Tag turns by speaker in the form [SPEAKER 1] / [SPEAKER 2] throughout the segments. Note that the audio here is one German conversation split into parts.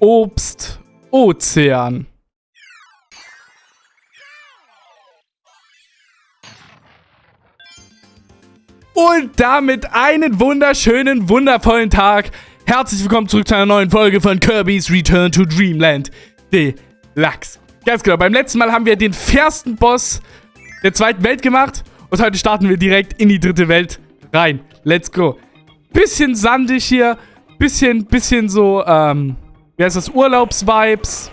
[SPEAKER 1] Obst, Ozean. Und damit einen wunderschönen, wundervollen Tag. Herzlich willkommen zurück zu einer neuen Folge von Kirby's Return to Dreamland Deluxe. Ganz genau, beim letzten Mal haben wir den fairsten Boss der zweiten Welt gemacht. Und heute starten wir direkt in die dritte Welt rein. Let's go. Bisschen sandig hier. Bisschen, bisschen so, ähm, wie heißt das? Urlaubsvibes.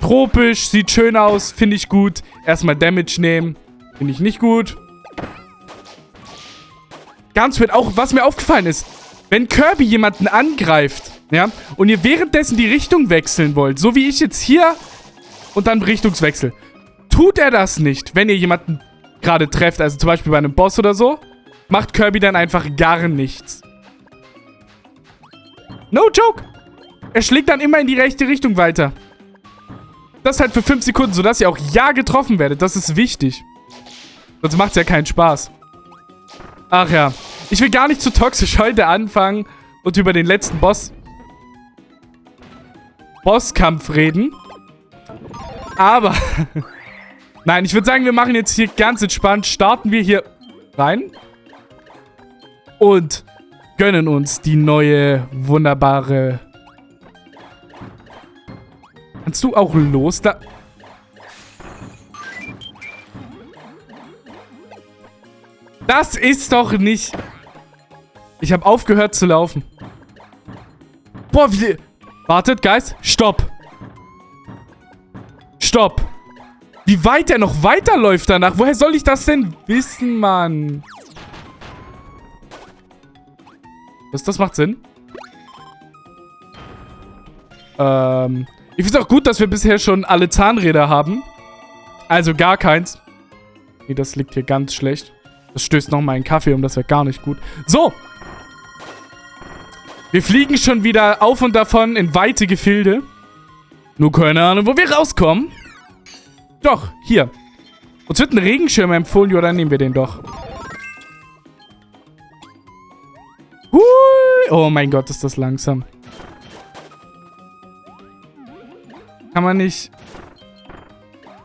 [SPEAKER 1] Tropisch, sieht schön aus, finde ich gut. Erstmal Damage nehmen. Finde ich nicht gut. Ganz weird. Auch was mir aufgefallen ist, wenn Kirby jemanden angreift, ja, und ihr währenddessen die Richtung wechseln wollt, so wie ich jetzt hier und dann Richtungswechsel, tut er das nicht, wenn ihr jemanden gerade trefft, also zum Beispiel bei einem Boss oder so, macht Kirby dann einfach gar nichts. No joke. Er schlägt dann immer in die rechte Richtung weiter. Das halt für 5 Sekunden, sodass ihr auch ja getroffen werdet. Das ist wichtig. Sonst macht es ja keinen Spaß. Ach ja. Ich will gar nicht zu toxisch heute anfangen und über den letzten Boss... Bosskampf reden. Aber... Nein, ich würde sagen, wir machen jetzt hier ganz entspannt. Starten wir hier rein. Und gönnen uns die neue, wunderbare... Kannst du auch los da... Das ist doch nicht... Ich habe aufgehört zu laufen. Boah, wie... Wartet, Guys. Stopp. Stopp. Wie weit er noch weiterläuft danach. Woher soll ich das denn wissen, Mann? Das, das macht Sinn. Ähm... Ich finde es auch gut, dass wir bisher schon alle Zahnräder haben. Also gar keins. Nee, das liegt hier ganz schlecht. Das stößt nochmal einen Kaffee um, das wäre gar nicht gut. So. Wir fliegen schon wieder auf und davon in weite Gefilde. Nur keine Ahnung, wo wir rauskommen. Doch, hier. Uns wird ein Regenschirm empfohlen, oder nehmen wir den doch. Hui. Oh mein Gott, ist das langsam. Kann man nicht...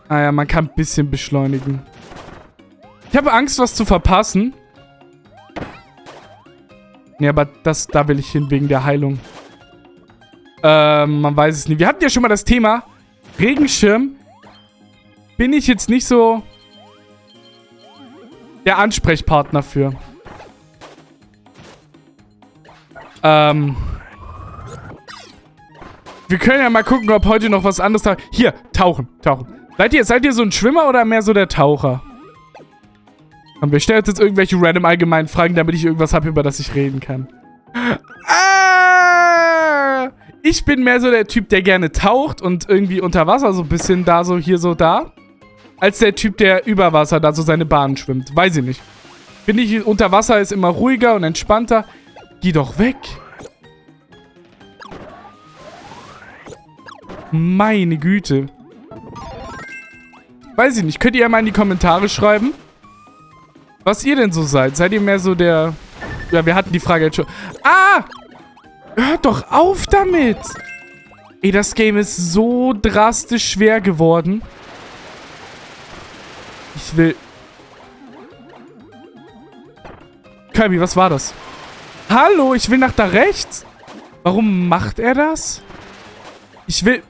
[SPEAKER 1] Naja, ah man kann ein bisschen beschleunigen. Ich habe Angst, was zu verpassen. Nee, aber das, da will ich hin, wegen der Heilung. Ähm, man weiß es nicht. Wir hatten ja schon mal das Thema Regenschirm. Bin ich jetzt nicht so der Ansprechpartner für. Ähm... Wir können ja mal gucken, ob heute noch was anderes da... Hier, tauchen, tauchen. Seid ihr, seid ihr so ein Schwimmer oder mehr so der Taucher? Und wir stellen jetzt irgendwelche random allgemeinen Fragen, damit ich irgendwas habe, über das ich reden kann. Ah! Ich bin mehr so der Typ, der gerne taucht und irgendwie unter Wasser so ein bisschen da, so hier, so da. Als der Typ, der über Wasser da so seine Bahn schwimmt. Weiß ich nicht. Finde ich, unter Wasser ist immer ruhiger und entspannter. Geh doch weg. Meine Güte. Weiß ich nicht. Könnt ihr ja mal in die Kommentare schreiben, was ihr denn so seid. Seid ihr mehr so der... Ja, wir hatten die Frage jetzt schon. Ah! Hört doch auf damit! Ey, das Game ist so drastisch schwer geworden. Ich will... Kirby, was war das? Hallo, ich will nach da rechts. Warum macht er das? Ich will...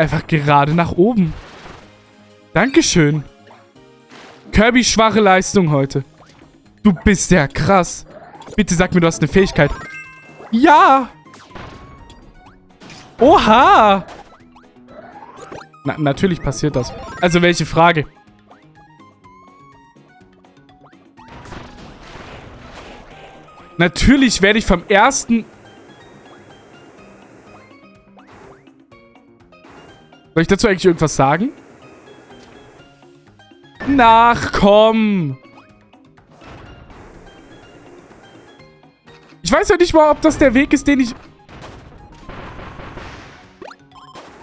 [SPEAKER 1] Einfach gerade nach oben. Dankeschön. Kirby, schwache Leistung heute. Du bist ja krass. Bitte sag mir, du hast eine Fähigkeit. Ja! Oha! Na, natürlich passiert das. Also, welche Frage? Natürlich werde ich vom ersten Soll ich dazu eigentlich irgendwas sagen? Nach. Ich weiß ja nicht mal, ob das der Weg ist, den ich...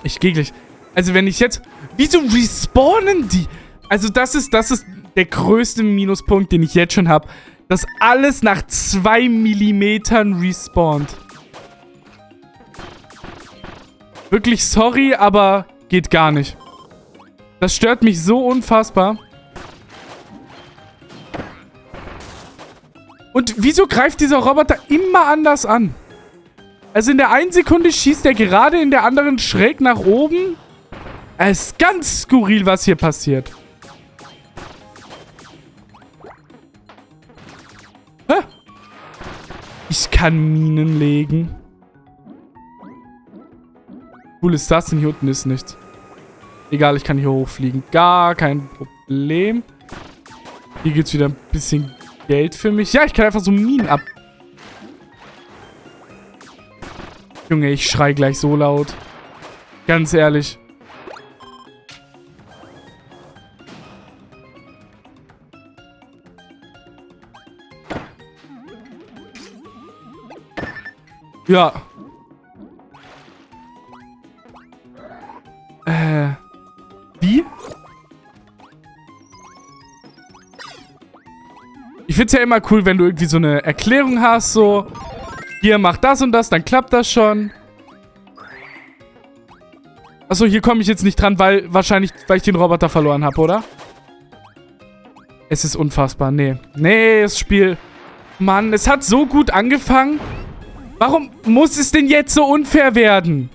[SPEAKER 1] Ich gehe gleich. Also wenn ich jetzt... Wieso respawnen die? Also das ist, das ist der größte Minuspunkt, den ich jetzt schon habe. Dass alles nach zwei Millimetern respawnt. Wirklich sorry, aber geht gar nicht. Das stört mich so unfassbar. Und wieso greift dieser Roboter immer anders an? Also in der einen Sekunde schießt er gerade, in der anderen schräg nach oben. Es ist ganz skurril, was hier passiert. Hä? Ich kann Minen legen. Cool ist das denn? Hier unten ist nichts. Egal, ich kann hier hochfliegen. Gar kein Problem. Hier gibt es wieder ein bisschen Geld für mich. Ja, ich kann einfach so Minen ab... Junge, ich schrei gleich so laut. Ganz ehrlich. Ja. Ich find's ja immer cool, wenn du irgendwie so eine Erklärung hast, so, hier, mach das und das, dann klappt das schon. Achso, hier komme ich jetzt nicht dran, weil wahrscheinlich, weil ich den Roboter verloren habe, oder? Es ist unfassbar. Nee. Nee, das Spiel... Mann, es hat so gut angefangen. Warum muss es denn jetzt so unfair werden?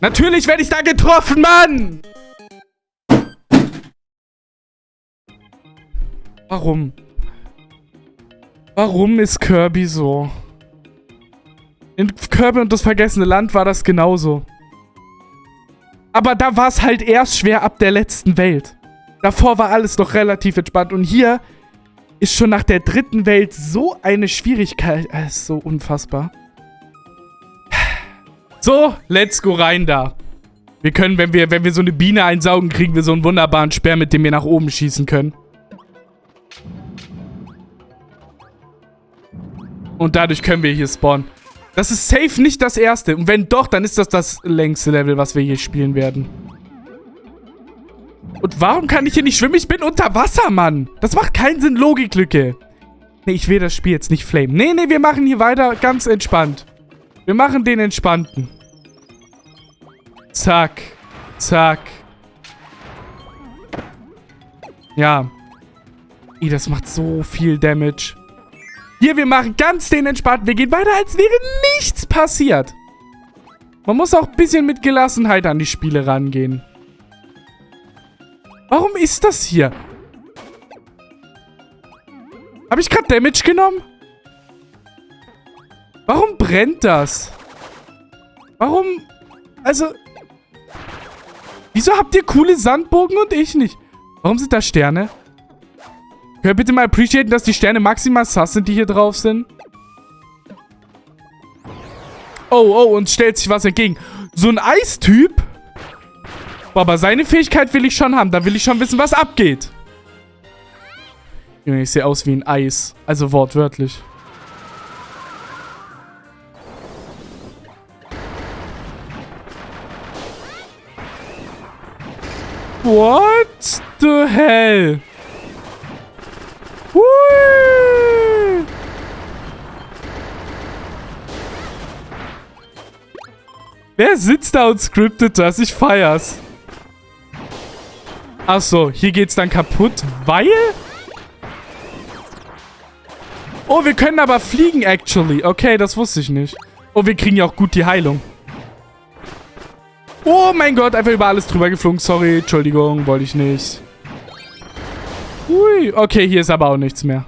[SPEAKER 1] Natürlich werde ich da getroffen, Mann! Warum? Warum ist Kirby so? In Kirby und das vergessene Land war das genauso. Aber da war es halt erst schwer ab der letzten Welt. Davor war alles noch relativ entspannt. Und hier ist schon nach der dritten Welt so eine Schwierigkeit. Das ist so unfassbar. So, let's go rein da. Wir können, wenn wir, wenn wir so eine Biene einsaugen, kriegen wir so einen wunderbaren Speer, mit dem wir nach oben schießen können. Und dadurch können wir hier spawnen. Das ist safe nicht das erste. Und wenn doch, dann ist das das längste Level, was wir hier spielen werden. Und warum kann ich hier nicht schwimmen? Ich bin unter Wasser, Mann. Das macht keinen Sinn, Logiklücke. Nee, ich will das Spiel jetzt nicht flamen. Nee, nee, wir machen hier weiter ganz entspannt. Wir machen den entspannten. Zack. Zack. Ja. Ih, das macht so viel Damage. Hier, wir machen ganz den entspannten. Wir gehen weiter, als wäre nichts passiert. Man muss auch ein bisschen mit Gelassenheit an die Spiele rangehen. Warum ist das hier? Habe ich gerade Damage genommen? Warum brennt das? Warum? Also... Wieso habt ihr coole Sandbogen und ich nicht? Warum sind da Sterne? Könnt ihr bitte mal appreciaten, dass die Sterne maximal sass sind, die hier drauf sind? Oh, oh, uns stellt sich was entgegen. So ein Eistyp? Boah, aber seine Fähigkeit will ich schon haben. Da will ich schon wissen, was abgeht. Junge, ich sehe aus wie ein Eis. Also wortwörtlich. What the hell? Hui! Wer sitzt da und scriptet das? Ich feier's. Achso, hier geht's dann kaputt, weil... Oh, wir können aber fliegen, actually. Okay, das wusste ich nicht. Oh, wir kriegen ja auch gut die Heilung. Oh mein Gott, einfach über alles drüber geflogen. Sorry, Entschuldigung, wollte ich nicht. Hui, okay, hier ist aber auch nichts mehr.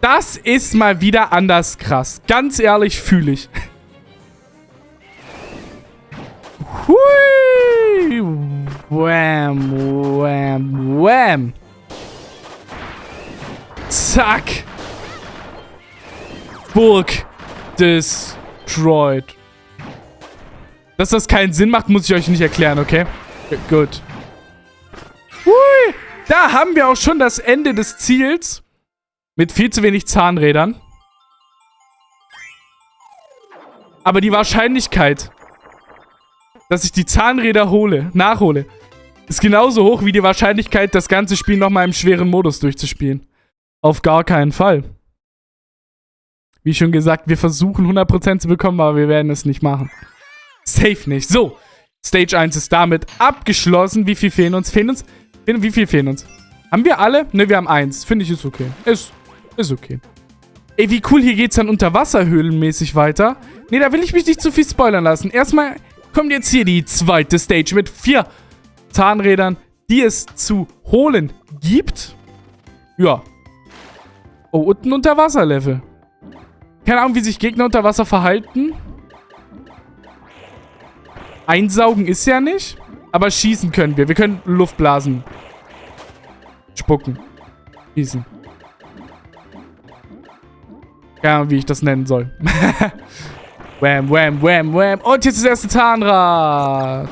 [SPEAKER 1] Das ist mal wieder anders krass. Ganz ehrlich, fühle ich. Hui. Wham, wham, wham. Zack. Burg destroyed. Dass das keinen Sinn macht, muss ich euch nicht erklären, okay? Gut. Hui. Da haben wir auch schon das Ende des Ziels. Mit viel zu wenig Zahnrädern. Aber die Wahrscheinlichkeit, dass ich die Zahnräder hole, nachhole, ist genauso hoch wie die Wahrscheinlichkeit, das ganze Spiel nochmal im schweren Modus durchzuspielen. Auf gar keinen Fall. Wie schon gesagt, wir versuchen 100% zu bekommen, aber wir werden es nicht machen. Safe nicht. So, Stage 1 ist damit abgeschlossen. Wie viel fehlen uns? Fehlen uns? Wie viel fehlen uns? Haben wir alle? Ne, wir haben eins. Finde ich, ist okay. Ist, ist okay. Ey, wie cool, hier geht's dann unterwasserhöhlenmäßig weiter. Ne, da will ich mich nicht zu viel spoilern lassen. Erstmal kommt jetzt hier die zweite Stage mit vier Zahnrädern, die es zu holen gibt. Ja. Oh, und ein Unterwasserlevel. Keine Ahnung, wie sich Gegner unter Wasser verhalten. Einsaugen ist ja nicht. Aber schießen können wir. Wir können Luft blasen. Spucken. Schießen. Ja, wie ich das nennen soll. wham, wham, wham, wham. Und jetzt das erste Zahnrad.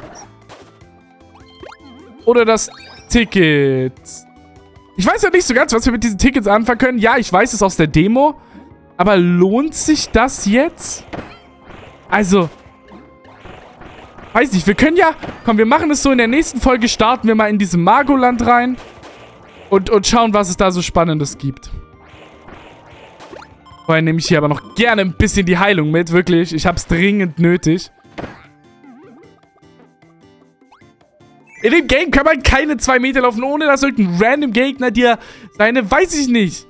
[SPEAKER 1] Oder das Ticket. Ich weiß ja nicht so ganz, was wir mit diesen Tickets anfangen können. Ja, ich weiß es aus der Demo. Aber lohnt sich das jetzt? Also, weiß nicht, wir können ja... Komm, wir machen es so, in der nächsten Folge starten wir mal in diesem Magoland rein. Und, und schauen, was es da so Spannendes gibt. Vorher nehme ich hier aber noch gerne ein bisschen die Heilung mit, wirklich. Ich habe es dringend nötig. In dem Game kann man keine zwei Meter laufen, ohne dass irgendein random Gegner dir seine, weiß ich nicht,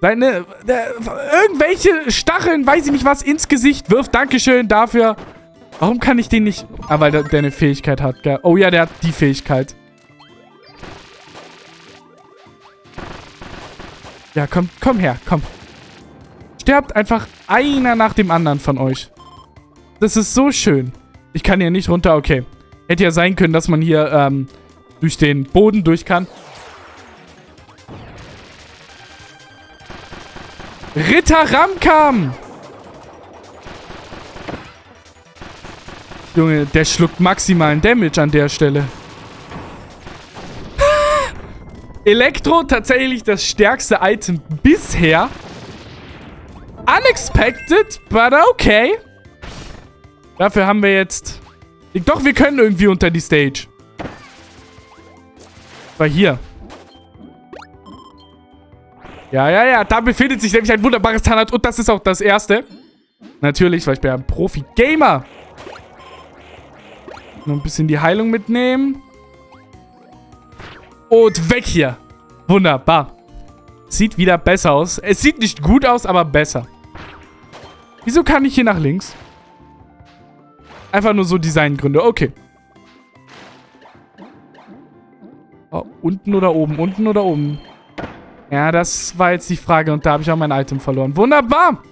[SPEAKER 1] seine, äh, irgendwelche Stacheln, weiß ich nicht was, ins Gesicht wirft. Dankeschön dafür. Warum kann ich den nicht... Ah, weil der, der eine Fähigkeit hat, gell? Oh ja, der hat die Fähigkeit. Ja, komm, komm her, komm. Sterbt einfach einer nach dem anderen von euch. Das ist so schön. Ich kann hier nicht runter, okay. Hätte ja sein können, dass man hier ähm, durch den Boden durch kann. Ritter Ramkam! Junge, der schluckt maximalen Damage an der Stelle. Elektro, tatsächlich das stärkste Item bisher. Unexpected, but okay. Dafür haben wir jetzt... Doch, wir können irgendwie unter die Stage. War hier. Ja, ja, ja. Da befindet sich nämlich ein wunderbares Zahnrad. Und das ist auch das erste. Natürlich, weil ich bin ein Profi-Gamer. Noch ein bisschen die Heilung mitnehmen. Und weg hier. Wunderbar. Sieht wieder besser aus. Es sieht nicht gut aus, aber besser. Wieso kann ich hier nach links? Einfach nur so Designgründe. Okay. Oh, unten oder oben? Unten oder oben? Ja, das war jetzt die Frage. Und da habe ich auch mein Item verloren. Wunderbar.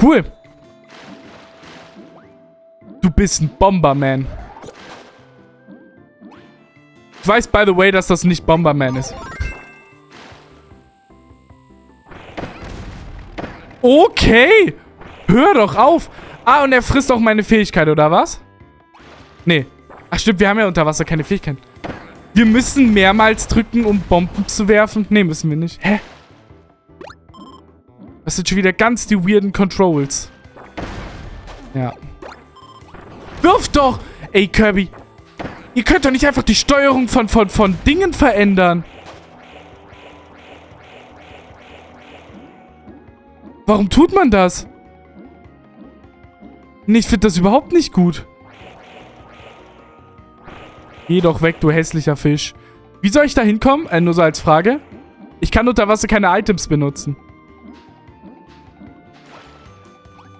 [SPEAKER 1] Cool. Bist ein Bomberman. Ich weiß, by the way, dass das nicht Bomberman ist. Okay. Hör doch auf. Ah, und er frisst auch meine Fähigkeit, oder was? Nee. Ach stimmt, wir haben ja unter Wasser keine Fähigkeit. Wir müssen mehrmals drücken, um Bomben zu werfen. Nee, müssen wir nicht. Hä? Das sind schon wieder ganz die weirden Controls. Ja. Wirf doch! Ey, Kirby. Ihr könnt doch nicht einfach die Steuerung von, von, von Dingen verändern. Warum tut man das? Nee, ich finde das überhaupt nicht gut. Geh doch weg, du hässlicher Fisch. Wie soll ich da hinkommen? Äh, nur so als Frage. Ich kann unter Wasser keine Items benutzen.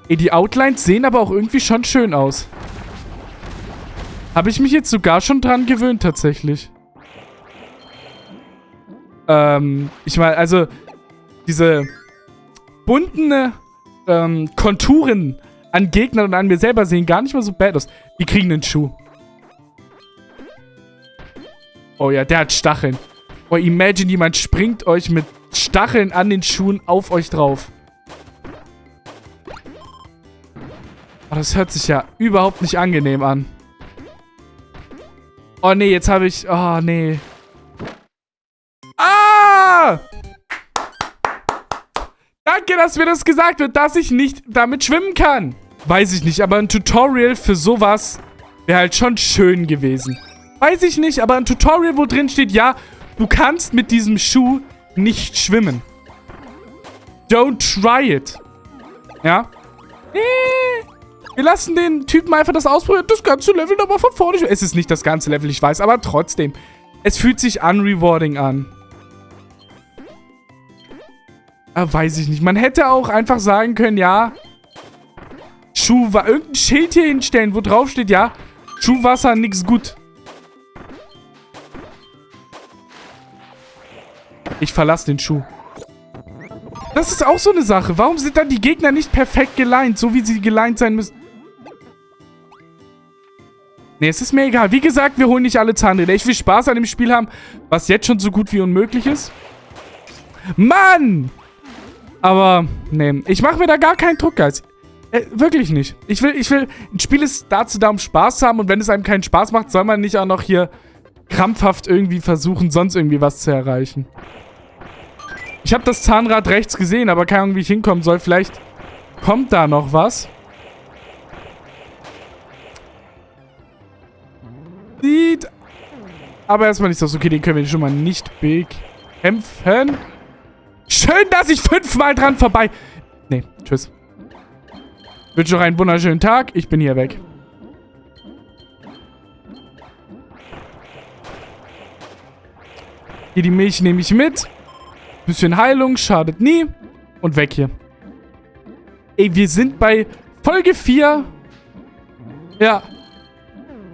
[SPEAKER 1] Ey, die Outlines sehen aber auch irgendwie schon schön aus. Habe ich mich jetzt sogar schon dran gewöhnt, tatsächlich. Ähm, ich meine, also, diese bunten ähm, Konturen an Gegnern und an mir selber sehen gar nicht mal so bad aus. Die kriegen einen Schuh. Oh ja, der hat Stacheln. Oh, imagine, jemand springt euch mit Stacheln an den Schuhen auf euch drauf. Oh, das hört sich ja überhaupt nicht angenehm an. Oh nee, jetzt habe ich... Oh nee. Ah! Danke, dass mir das gesagt wird, dass ich nicht damit schwimmen kann. Weiß ich nicht, aber ein Tutorial für sowas wäre halt schon schön gewesen. Weiß ich nicht, aber ein Tutorial, wo drin steht, ja, du kannst mit diesem Schuh nicht schwimmen. Don't try it. Ja? Nee. Wir lassen den Typen einfach das ausprobieren. Das ganze Level nochmal von vorne. Es ist nicht das ganze Level, ich weiß, aber trotzdem. Es fühlt sich unrewarding an. Ah, weiß ich nicht. Man hätte auch einfach sagen können, ja, Schuhwasser, irgendein Schild hier hinstellen, wo drauf steht, ja, Schuhwasser, nix gut. Ich verlasse den Schuh. Das ist auch so eine Sache. Warum sind dann die Gegner nicht perfekt geleint, so wie sie geleint sein müssen? Ne, es ist mir egal. Wie gesagt, wir holen nicht alle Zahnräder. Ich will Spaß an dem Spiel haben, was jetzt schon so gut wie unmöglich ist. Mann! Aber, ne, ich mache mir da gar keinen Druck, Guys. Äh, wirklich nicht. Ich will, ich will, ein Spiel ist dazu da, um Spaß zu haben und wenn es einem keinen Spaß macht, soll man nicht auch noch hier krampfhaft irgendwie versuchen, sonst irgendwie was zu erreichen. Ich habe das Zahnrad rechts gesehen, aber keine Ahnung, wie ich hinkommen soll. Vielleicht kommt da noch was. Sieht aber erstmal nicht so. Okay, den können wir schon mal nicht bekämpfen. Schön, dass ich fünfmal dran vorbei... Nee, tschüss. Wünsche noch einen wunderschönen Tag. Ich bin hier weg. Hier die Milch nehme ich mit. Bisschen Heilung, schadet nie. Und weg hier. Ey, wir sind bei Folge 4. Ja.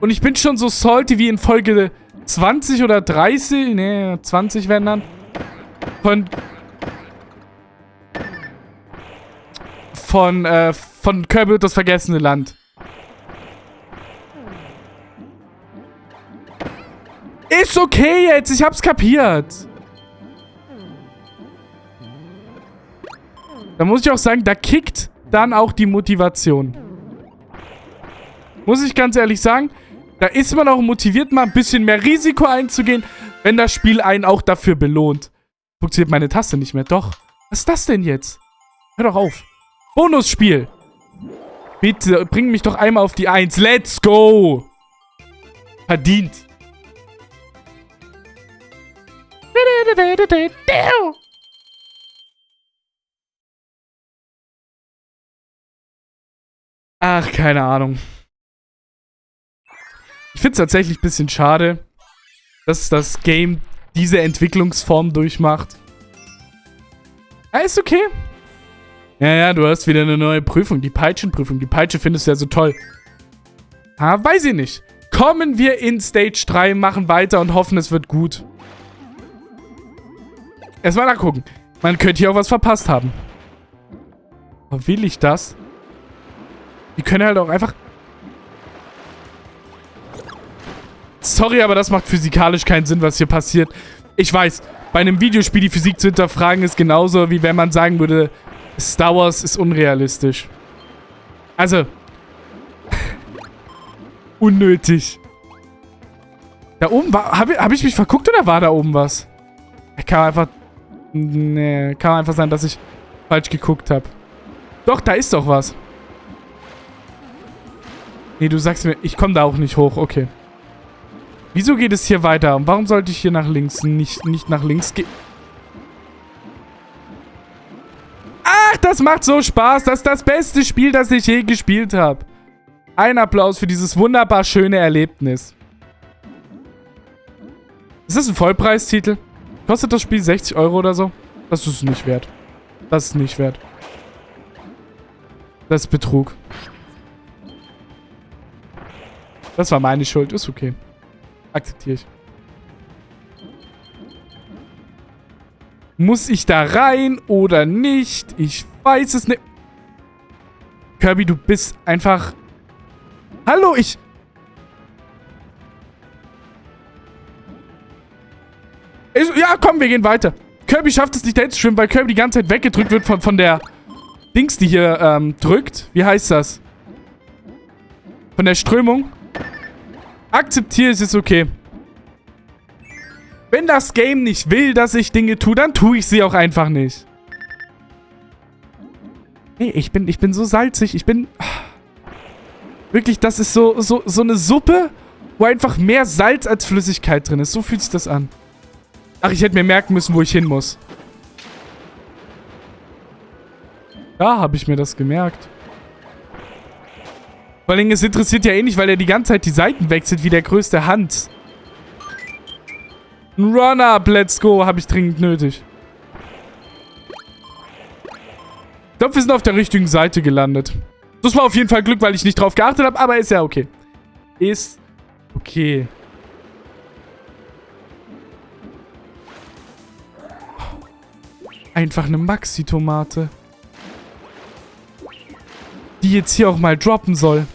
[SPEAKER 1] Und ich bin schon so salty wie in Folge 20 oder 30. Nee, 20 werden dann. Von... Von, äh, von Kirby das vergessene Land. Ist okay jetzt, ich hab's kapiert. Da muss ich auch sagen, da kickt dann auch die Motivation. Muss ich ganz ehrlich sagen, da ist man auch motiviert, mal ein bisschen mehr Risiko einzugehen, wenn das Spiel einen auch dafür belohnt. Funktioniert meine Taste nicht mehr. Doch. Was ist das denn jetzt? Hör doch auf. Bonusspiel. Bitte, bring mich doch einmal auf die Eins. Let's go. Verdient. Ach, keine Ahnung. Ich finde es tatsächlich ein bisschen schade, dass das Game diese Entwicklungsform durchmacht. Ja, ist okay. Ja, ja, du hast wieder eine neue Prüfung, die Peitschenprüfung. Die Peitsche findest du ja so toll. Ah, weiß ich nicht. Kommen wir in Stage 3, machen weiter und hoffen, es wird gut. Erstmal nachgucken. Man könnte hier auch was verpasst haben. Aber will ich das? Die können halt auch einfach... Sorry, aber das macht physikalisch keinen Sinn, was hier passiert. Ich weiß, bei einem Videospiel die Physik zu hinterfragen ist genauso, wie wenn man sagen würde, Star Wars ist unrealistisch. Also... unnötig. Da oben war... Habe hab ich mich verguckt oder war da oben was? Kann einfach... Nee, kann einfach sein, dass ich falsch geguckt habe. Doch, da ist doch was. Nee, du sagst mir, ich komme da auch nicht hoch. Okay. Wieso geht es hier weiter? Und warum sollte ich hier nach links nicht, nicht nach links gehen? Ach, das macht so Spaß. Das ist das beste Spiel, das ich je gespielt habe. Ein Applaus für dieses wunderbar schöne Erlebnis. Ist das ein Vollpreistitel? Kostet das Spiel 60 Euro oder so? Das ist nicht wert. Das ist nicht wert. Das ist Betrug. Das war meine Schuld. Ist okay. Akzeptiere ich. Muss ich da rein oder nicht? Ich weiß es nicht. Kirby, du bist einfach... Hallo, ich... ich... Ja, komm, wir gehen weiter. Kirby schafft es nicht, da zu schwimmen, weil Kirby die ganze Zeit weggedrückt wird von, von der Dings, die hier ähm, drückt. Wie heißt das? Von der Strömung. Akzeptiere es, ist okay. Wenn das Game nicht will, dass ich Dinge tue, dann tue ich sie auch einfach nicht. Nee, ich bin, ich bin so salzig. Ich bin... Wirklich, das ist so, so, so eine Suppe, wo einfach mehr Salz als Flüssigkeit drin ist. So fühlt sich das an. Ach, ich hätte mir merken müssen, wo ich hin muss. Da habe ich mir das gemerkt. Vor allem, es interessiert ja eh nicht, weil er die ganze Zeit die Seiten wechselt, wie der größte Hans. Ein Run-Up, let's go, habe ich dringend nötig. Ich glaube, wir sind auf der richtigen Seite gelandet. Das war auf jeden Fall Glück, weil ich nicht drauf geachtet habe, aber ist ja okay. Ist okay. Einfach eine Maxi-Tomate. Die jetzt hier auch mal droppen soll.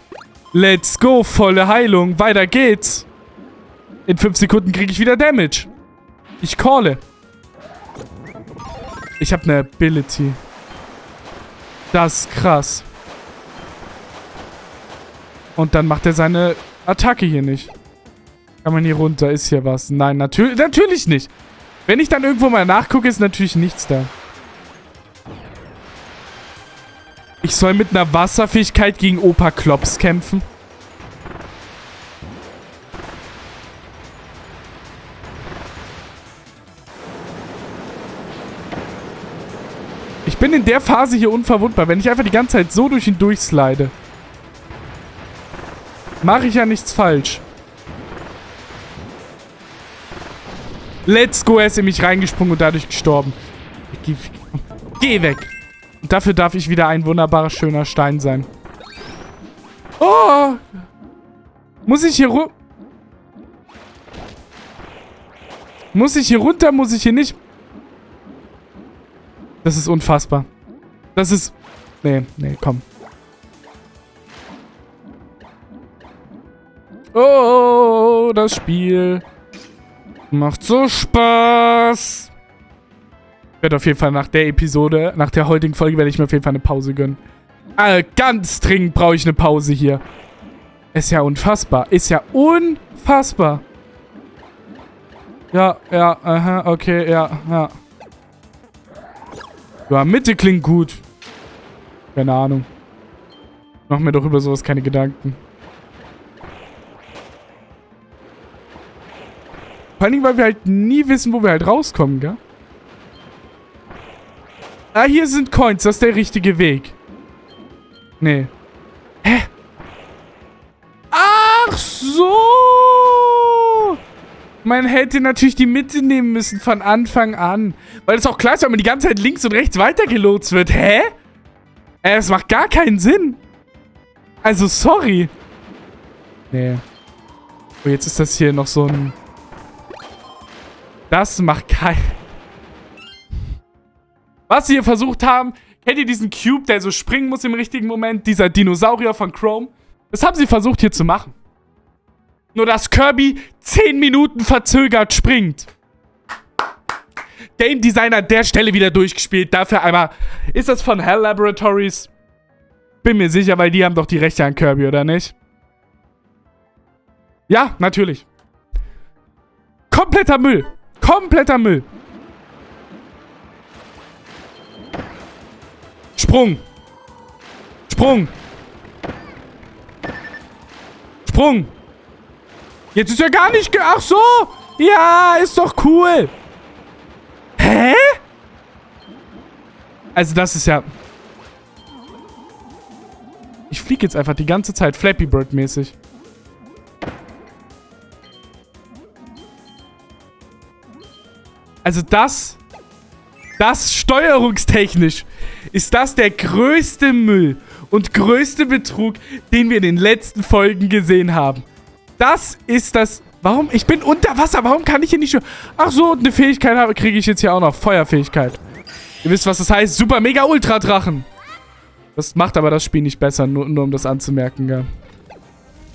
[SPEAKER 1] Let's go, volle Heilung. Weiter geht's. In 5 Sekunden kriege ich wieder Damage. Ich calle. Ich habe eine Ability. Das ist krass. Und dann macht er seine Attacke hier nicht. Kann man hier runter? Ist hier was? Nein, natür natürlich nicht. Wenn ich dann irgendwo mal nachgucke, ist natürlich nichts da. Ich soll mit einer Wasserfähigkeit gegen Opa Klops kämpfen. Ich bin in der Phase hier unverwundbar, wenn ich einfach die ganze Zeit so durch ihn durchslide. Mache ich ja nichts falsch. Let's go, er ist in mich reingesprungen und dadurch gestorben. Geh, geh weg. Dafür darf ich wieder ein wunderbarer, schöner Stein sein. Oh! Muss ich hier runter? Muss ich hier runter? Muss ich hier nicht? Das ist unfassbar. Das ist... Nee, nee, komm. Oh, das Spiel macht so Spaß. Werde auf jeden Fall nach der Episode, nach der heutigen Folge, werde ich mir auf jeden Fall eine Pause gönnen. Also ganz dringend brauche ich eine Pause hier. Ist ja unfassbar. Ist ja unfassbar. Ja, ja, aha, okay, ja, ja. Ja, Mitte klingt gut. Keine Ahnung. Mach mir doch über sowas keine Gedanken. Vor allen Dingen, weil wir halt nie wissen, wo wir halt rauskommen, gell? Ah, hier sind Coins. Das ist der richtige Weg. Nee. Hä? Ach so! Man hätte natürlich die Mitte nehmen müssen von Anfang an. Weil es auch klar ist, wenn man die ganze Zeit links und rechts weitergelotst wird. Hä? Äh, es macht gar keinen Sinn. Also, sorry. Nee. Oh, jetzt ist das hier noch so ein... Das macht kein... Was sie hier versucht haben, kennt ihr diesen Cube, der so springen muss im richtigen Moment? Dieser Dinosaurier von Chrome? Das haben sie versucht hier zu machen. Nur dass Kirby 10 Minuten verzögert springt. Game Designer an der Stelle wieder durchgespielt. Dafür einmal... Ist das von Hell Laboratories? Bin mir sicher, weil die haben doch die Rechte an Kirby, oder nicht? Ja, natürlich. Kompletter Müll. Kompletter Müll. Sprung. Sprung. Sprung. Jetzt ist er gar nicht... Ge Ach so. Ja, ist doch cool. Hä? Also das ist ja... Ich fliege jetzt einfach die ganze Zeit Flappy Bird mäßig. Also das, das steuerungstechnisch ist das der größte Müll und größte Betrug, den wir in den letzten Folgen gesehen haben. Das ist das... Warum? Ich bin unter Wasser. Warum kann ich hier nicht... Ach so, eine Fähigkeit habe, kriege ich jetzt hier auch noch. Feuerfähigkeit. Ihr wisst, was das heißt. Super, mega, ultra Drachen. Das macht aber das Spiel nicht besser, nur, nur um das anzumerken, ja.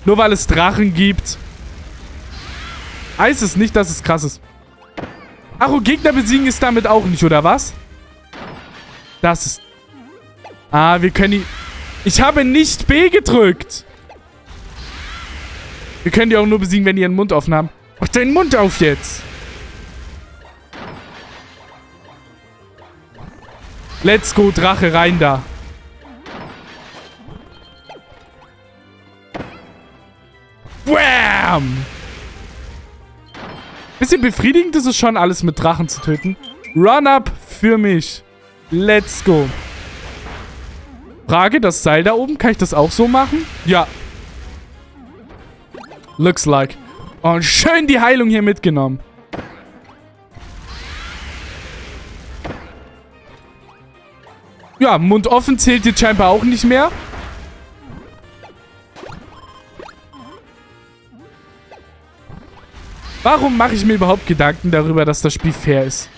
[SPEAKER 1] Nur weil es Drachen gibt. Heißt es nicht, dass es krass ist. Ach, und Gegner besiegen ist damit auch nicht, oder was? Das ist... Ah, wir können die... Ich habe nicht B gedrückt. Wir können die auch nur besiegen, wenn die ihren Mund offen haben. Mach deinen Mund auf jetzt. Let's go, Drache, rein da. Wham! Bisschen befriedigend ist es schon, alles mit Drachen zu töten. Run up für mich. Let's go. Frage, das Seil da oben, kann ich das auch so machen? Ja. Looks like. Und schön die Heilung hier mitgenommen. Ja, Mund offen zählt jetzt scheinbar auch nicht mehr. Warum mache ich mir überhaupt Gedanken darüber, dass das Spiel fair ist?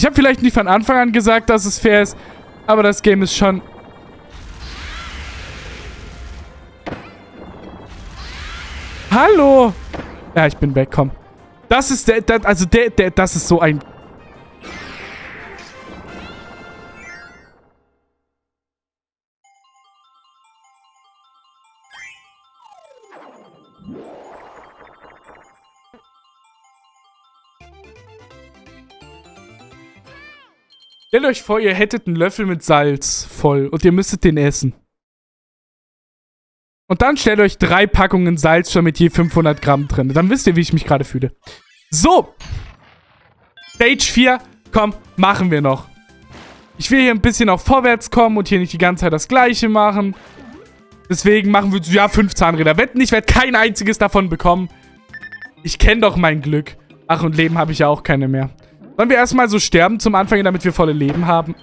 [SPEAKER 1] Ich habe vielleicht nicht von Anfang an gesagt, dass es fair ist, aber das Game ist schon... Hallo! Ja, ich bin weg, komm. Das ist der, der also der, der, das ist so ein Stellt euch vor, ihr hättet einen Löffel mit Salz voll und ihr müsstet den essen. Und dann stellt euch drei Packungen Salz schon mit je 500 Gramm drin. Dann wisst ihr, wie ich mich gerade fühle. So. Stage 4. Komm, machen wir noch. Ich will hier ein bisschen auch vorwärts kommen und hier nicht die ganze Zeit das Gleiche machen. Deswegen machen wir, ja, fünf Zahnräder. Wetten, ich werde kein einziges davon bekommen. Ich kenne doch mein Glück. Ach, und Leben habe ich ja auch keine mehr. Wollen wir erstmal so sterben zum Anfang, damit wir volle Leben haben?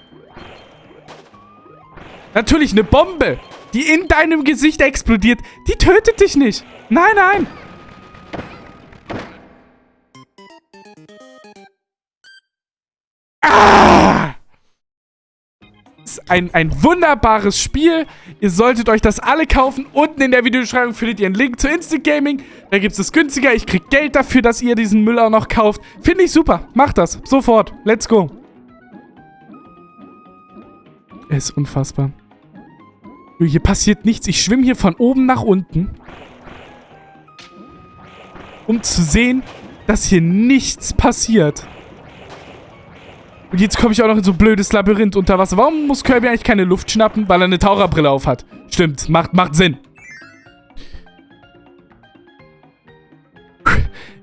[SPEAKER 1] Natürlich eine Bombe, die in deinem Gesicht explodiert. Die tötet dich nicht. Nein, nein. Ah! Ein, ein wunderbares Spiel. Ihr solltet euch das alle kaufen. Unten in der Videobeschreibung findet ihr einen Link zu Instant Gaming. Da gibt es es günstiger. Ich kriege Geld dafür, dass ihr diesen Müll auch noch kauft. Finde ich super. Macht das. Sofort. Let's go. Es ist unfassbar. Hier passiert nichts. Ich schwimme hier von oben nach unten. Um zu sehen, dass hier nichts passiert. Und jetzt komme ich auch noch in so ein blödes Labyrinth unter Wasser. Warum muss Kirby eigentlich keine Luft schnappen? Weil er eine Taucherbrille auf hat. Stimmt, macht, macht Sinn.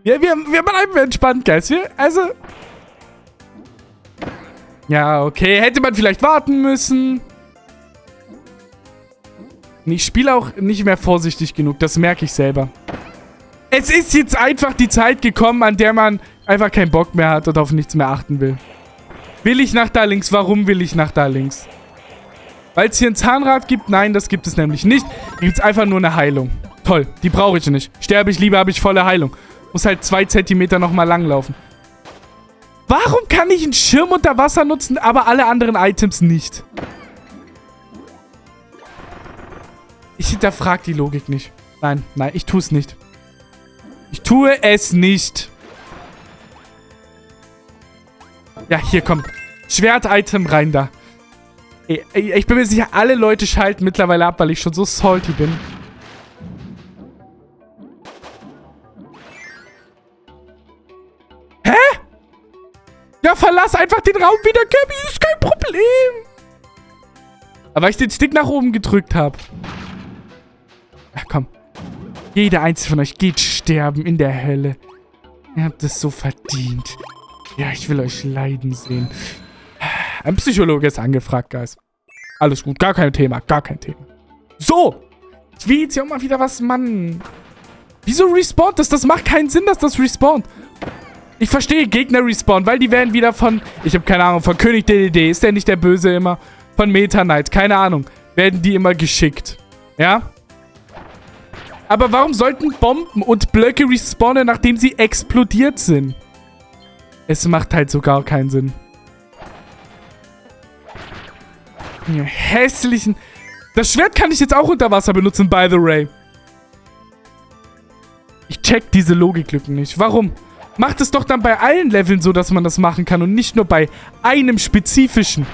[SPEAKER 1] Ja, wir, wir bleiben entspannt, Guys. Wir, also... Ja, okay. Hätte man vielleicht warten müssen. Ich spiele auch nicht mehr vorsichtig genug. Das merke ich selber. Es ist jetzt einfach die Zeit gekommen, an der man einfach keinen Bock mehr hat und auf nichts mehr achten will. Will ich nach da links? Warum will ich nach da links? Weil es hier ein Zahnrad gibt? Nein, das gibt es nämlich nicht. Hier gibt es einfach nur eine Heilung. Toll, die brauche ich nicht. Sterbe ich lieber, habe ich volle Heilung. Muss halt zwei Zentimeter nochmal langlaufen. Warum kann ich einen Schirm unter Wasser nutzen, aber alle anderen Items nicht? Ich hinterfrage die Logik nicht. Nein, nein, ich tue es nicht. Ich tue es nicht. Ja, hier, komm. Schwert-Item rein da. Ich bin mir sicher, alle Leute schalten mittlerweile ab, weil ich schon so salty bin. Hä? Ja, verlass einfach den Raum wieder, Kirby. Ist kein Problem. Aber ich den Stick nach oben gedrückt habe. Ja, komm. Jeder einzelne von euch geht sterben in der Hölle. Ihr habt es so verdient. Ja, ich will euch leiden sehen. Ein Psychologe ist angefragt, Guys. Alles gut, gar kein Thema, gar kein Thema. So, ich will jetzt hier auch mal wieder was, Mann. Wieso respawnt das? Das macht keinen Sinn, dass das respawnt. Ich verstehe, Gegner respawnen, weil die werden wieder von, ich habe keine Ahnung, von König DDD, ist der nicht der Böse immer? Von Meta Knight, keine Ahnung. Werden die immer geschickt. Ja? Aber warum sollten Bomben und Blöcke respawnen, nachdem sie explodiert sind? Es macht halt so gar keinen Sinn. Ja, hässlichen... Das Schwert kann ich jetzt auch unter Wasser benutzen, by the way. Ich check diese Logiklücken nicht. Warum? Macht es doch dann bei allen Leveln so, dass man das machen kann und nicht nur bei einem spezifischen.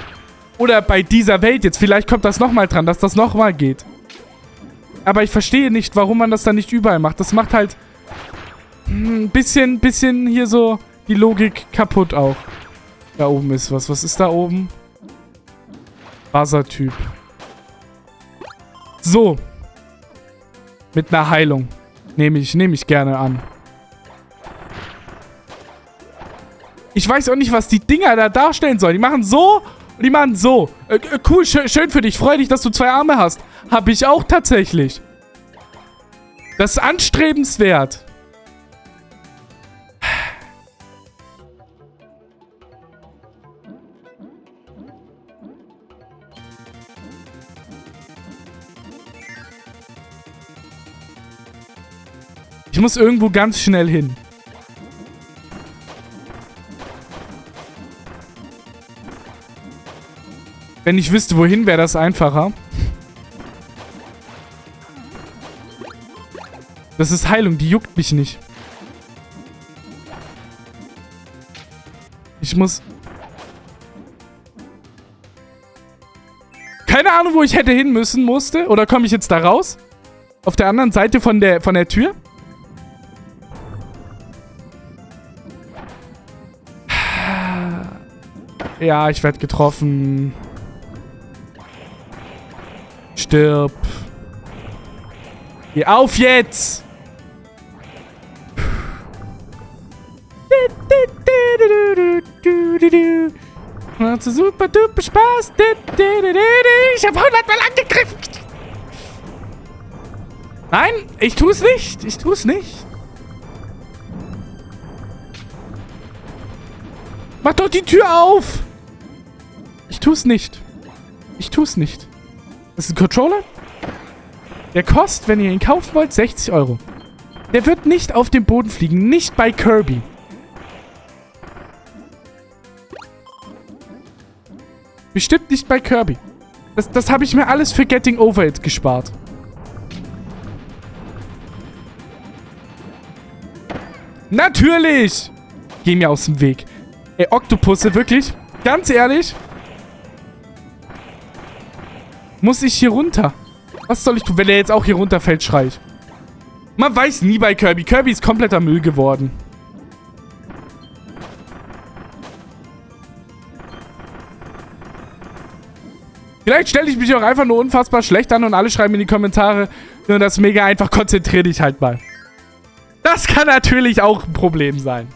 [SPEAKER 1] Oder bei dieser Welt jetzt. Vielleicht kommt das nochmal dran, dass das nochmal geht. Aber ich verstehe nicht, warum man das dann nicht überall macht. Das macht halt ein bisschen, bisschen hier so die Logik kaputt auch. Da oben ist was. Was ist da oben? Wassertyp. So. Mit einer Heilung. Nehme ich, nehme ich gerne an. Ich weiß auch nicht, was die Dinger da darstellen sollen. Die machen so Und die machen so. Äh, äh cool, schön, schön für dich. Freu dich, dass du zwei Arme hast. Hab ich auch tatsächlich. Das ist anstrebenswert. Muss irgendwo ganz schnell hin. Wenn ich wüsste, wohin, wäre das einfacher. Das ist Heilung, die juckt mich nicht. Ich muss... Keine Ahnung, wo ich hätte hin müssen musste. Oder komme ich jetzt da raus? Auf der anderen Seite von der, von der Tür? Ja, ich werde getroffen. Stirb. Geh auf jetzt! Macht super duper Spaß. Ich habe hundertmal angegriffen. Nein, ich tue es nicht. Ich tue es nicht. Mach doch die Tür auf! Tu's nicht. Ich tu's nicht. Das ist ein Controller? Der kostet, wenn ihr ihn kaufen wollt, 60 Euro. Der wird nicht auf dem Boden fliegen. Nicht bei Kirby. Bestimmt nicht bei Kirby. Das, das habe ich mir alles für Getting Over It gespart. Natürlich! Geh mir aus dem Weg. Ey, Oktopusse, wirklich? Ganz ehrlich? Muss ich hier runter? Was soll ich tun? Wenn er jetzt auch hier runterfällt, schrei ich. Man weiß nie bei Kirby. Kirby ist kompletter Müll geworden. Vielleicht stelle ich mich auch einfach nur unfassbar schlecht an und alle schreiben in die Kommentare, nur das mega einfach, konzentrier dich halt mal. Das kann natürlich auch ein Problem sein.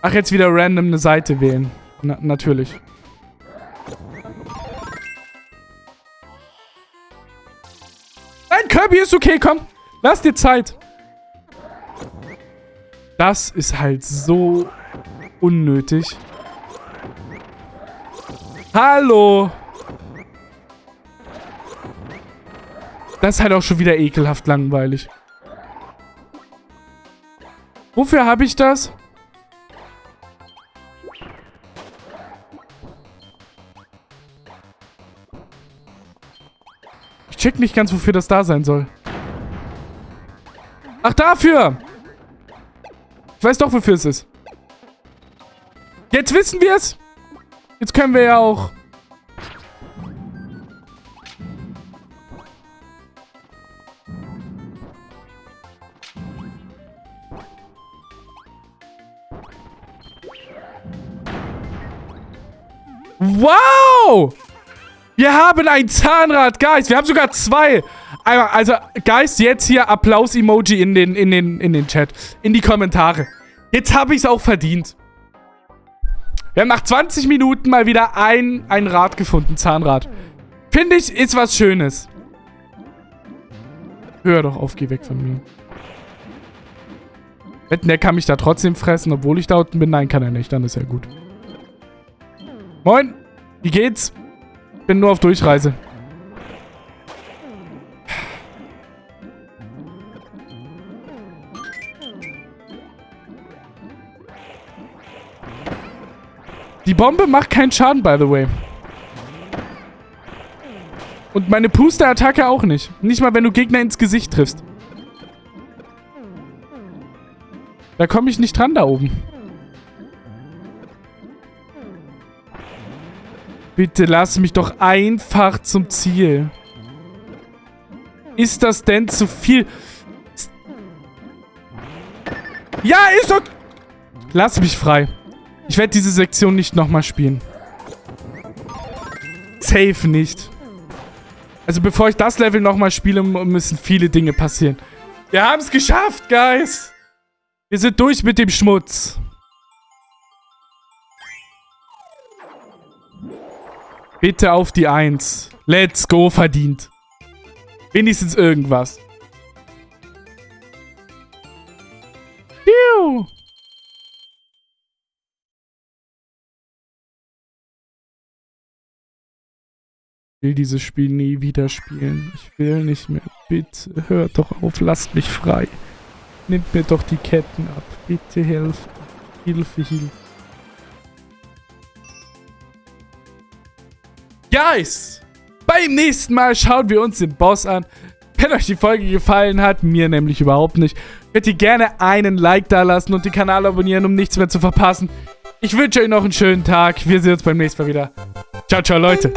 [SPEAKER 1] Ach, jetzt wieder random eine Seite wählen. Na, natürlich. Nein, Kirby ist okay, komm. Lass dir Zeit. Das ist halt so unnötig. Hallo. Das ist halt auch schon wieder ekelhaft langweilig. Wofür habe ich das? Check nicht ganz, wofür das da sein soll. Ach, dafür! Ich weiß doch, wofür es ist. Jetzt wissen wir es. Jetzt können wir ja auch... Wow! Wir haben ein Zahnrad, Guys. Wir haben sogar zwei. Also, Guys, jetzt hier Applaus-Emoji in den, in, den, in den Chat. In die Kommentare. Jetzt habe ich es auch verdient. Wir haben nach 20 Minuten mal wieder ein, ein Rad gefunden, Zahnrad. Finde ich, ist was Schönes. Hör doch auf, geh weg von mir. Wetten, der kann mich da trotzdem fressen, obwohl ich da unten bin? Nein, kann er nicht. Dann ist er gut. Moin. Wie geht's? Bin nur auf Durchreise. Die Bombe macht keinen Schaden, by the way. Und meine Puster-Attacke auch nicht. Nicht mal, wenn du Gegner ins Gesicht triffst. Da komme ich nicht dran da oben. Bitte lass mich doch einfach zum Ziel. Ist das denn zu viel? Ja, ist doch... Lass mich frei. Ich werde diese Sektion nicht nochmal spielen. Safe nicht. Also bevor ich das Level nochmal spiele, müssen viele Dinge passieren. Wir haben es geschafft, Guys. Wir sind durch mit dem Schmutz. Bitte auf die Eins. Let's go, verdient. Wenigstens irgendwas. Piu. will dieses Spiel nie wieder spielen. Ich will nicht mehr. Bitte, hört doch auf, lasst mich frei. Nimmt mir doch die Ketten ab. Bitte helft. Hilfe, Hilfe. Guys, beim nächsten Mal schauen wir uns den Boss an. Wenn euch die Folge gefallen hat, mir nämlich überhaupt nicht, könnt ihr gerne einen Like da lassen und den Kanal abonnieren, um nichts mehr zu verpassen. Ich wünsche euch noch einen schönen Tag. Wir sehen uns beim nächsten Mal wieder. Ciao, ciao, Leute.